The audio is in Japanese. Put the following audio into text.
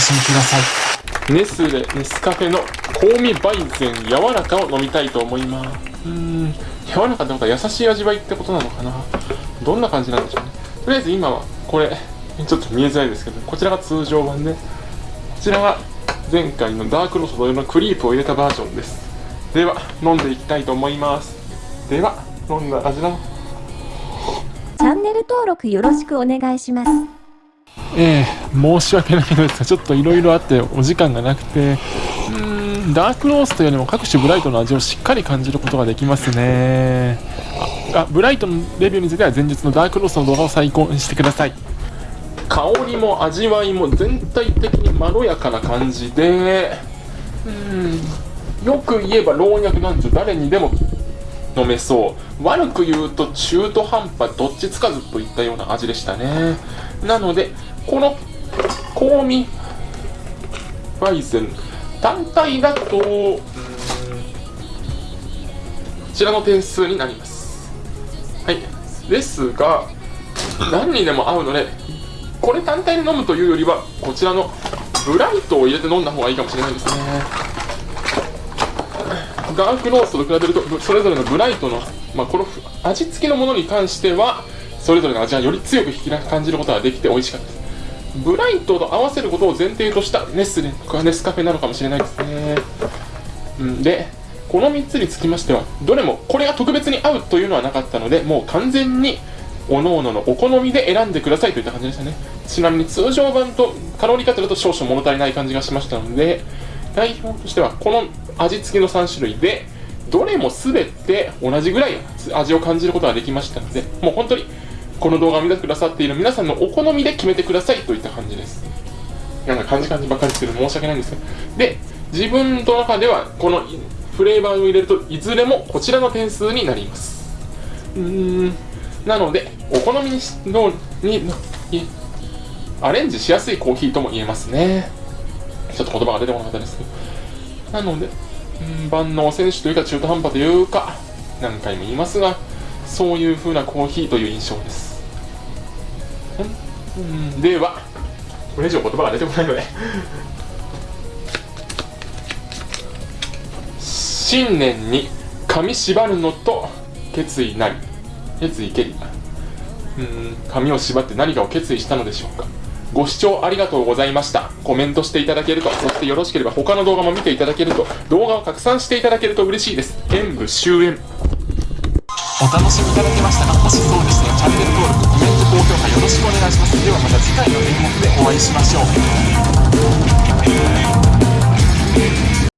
しみください。ネスレネスカフェの香味バイゼン柔らかを飲みたいと思います。うーん。柔らかってことは優しい味わいってことなのかな。どんな感じなんでしょうね。とりあえず今はこれ。ちょっと見えづらいですけどこちらが通常版で。こちらが前回のダークロース同様のクリープを入れたバージョンです。では飲んでいきたいと思います。では飲んだ味のチャンネル登録よろしくお願いします。ええ申し訳ないのですがちょっといろいろあってお時間がなくてうーんダークローストよりも各種ブライトの味をしっかり感じることができますね。あブライトのレビューについては前日のダークロースの動画を参考にしてください。香りも味わいも全体的にまろやかな感じでうんよく言えば老若男女誰にでも飲めそう。悪く言うと中途半端どっちつかずといったような味でしたね。なのでこの香味。バイゼン単体だとうん。こちらの点数になります。はい。ですが何にでも合うのでこれ単体で飲むというよりはこちらのブライトを入れて飲んだ方がいいかもしれないですね。ダークローストと比べるとそれぞれのブライトの、まあ、この味付きのものに関してはそれぞれの味がより強く引き感じることができて美味しかった。ですブライトと合わせることを前提としたネスレとかネスカフェなのかもしれないですね。うん。でこの3つにつきましてはどれもこれが特別に合うというのはなかったのでもう完全に各々のお好みで選んでくださいといった感じでしたね。ちなみに通常版とカロリーカットだと少々物足りない感じがしましたので代表としてはこの味付きの3種類でどれも全て同じぐらい味を感じることができましたのでもう本当にこの動画を見てくださっている皆さんのお好みで決めてくださいといった感じです。なんか感じ感じばっかりする申し訳ないんですけどで自分の中ではこのフレーバーを入れるといずれもこちらの点数になります。うーん。なのでお好みにのにアレンジしやすいコーヒーとも言えますね。ちょっと言葉が出てこなかったですけど。なので万能選手というか中途半端というか何回も言いますがそういう風なコーヒーという印象です。ではこれ以上言葉が出てこないので。新年に髪縛るのと決意なり。決意けりうん髪を縛って何かを決意したのでしょうか。ご視聴ありがとうございました。コメントしていただけるとそしてよろしければ他の動画も見ていただけると動画を拡散していただけると嬉しいです。演武終演。お楽しみいただけましたかもしそうでしたらチャンネル登録コメント高評価よろしくお願いします。ではまた次回の演目でお会いしましょう。